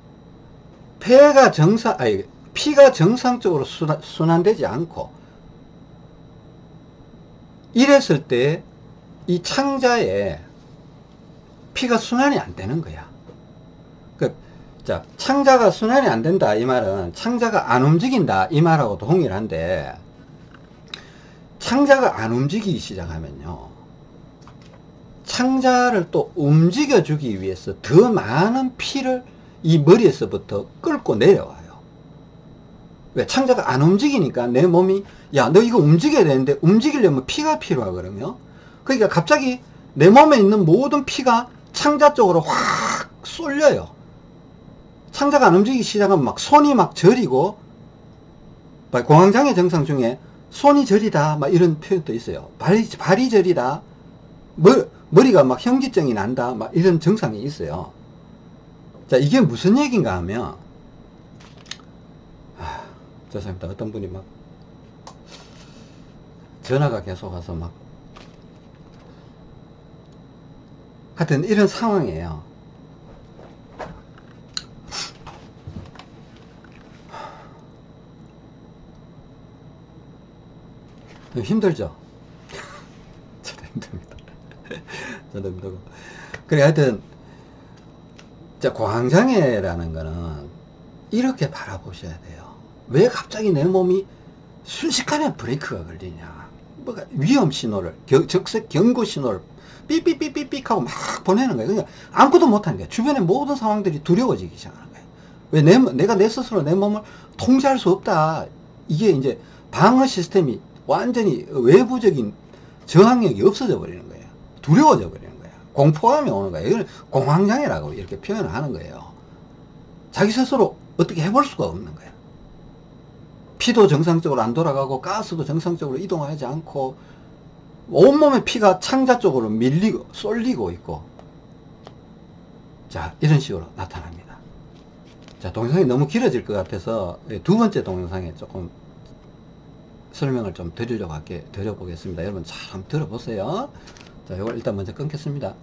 폐가 정상 아니 피가 정상적으로 순환, 순환되지 않고 이랬을 때 이 창자에 피가 순환이 안 되는 거야. 그, 자, 창자가 순환이 안 된다 이 말은 창자가 안 움직인다 이 말하고도 동일한데 창자가 안 움직이기 시작하면요. 창자를 또 움직여주기 위해서 더 많은 피를 이 머리에서부터 끌고 내려와요. 왜? 창자가 안 움직이니까 내 몸이, 야, 너 이거 움직여야 되는데 움직이려면 피가 필요하거든요. 그러니까 갑자기 내 몸에 있는 모든 피가 창자 쪽으로 확 쏠려요. 창자가 안 움직이기 시작하면 막 손이 막 저리고, 공황장애 증상 중에 손이 저리다 막 이런 표현도 있어요. 발이, 발이 저리다 머, 머리가 막 현기증이 난다 막 이런 증상이 있어요. 자 이게 무슨 얘기인가 하면 아, 죄송합니다. 어떤 분이 막 전화가 계속 와서 막 하여튼 이런 상황이에요 힘들죠? 저도 힘듭니다. 저도 힘들고. 그래, 하여튼, 자, 광장애라는 거는 이렇게 바라보셔야 돼요. 왜 갑자기 내 몸이 순식간에 브레이크가 걸리냐. 뭐가 위험 신호를, 겨, 적색 경고 신호를 삐삐삐삐삐 하고 막 보내는 거예요. 그러니까 아무것도 못하는 거예요. 주변의 모든 상황들이 두려워지기 시작하는 거예요. 왜 내, 내가 내 스스로 내 몸을 통제할 수 없다. 이게 이제 방어 시스템이 완전히 외부적인 저항력이 없어져 버리는 거예요. 두려워져 버리는 거예요. 공포감이 오는 거예요. 이걸 공황장애라고 이렇게 표현을 하는 거예요. 자기 스스로 어떻게 해볼 수가 없는 거예요. 피도 정상적으로 안 돌아가고 가스도 정상적으로 이동하지 않고 온몸에 피가 창자 쪽으로 밀리고 쏠리고 있고 자 이런 식으로 나타납니다. 자 동영상이 너무 길어질 것 같아서 두 번째 동영상에 조금 설명을 좀 드리려고 할게 드려보겠습니다. 여러분 잘 한번 들어보세요. 자, 이걸 일단 먼저 끊겠습니다.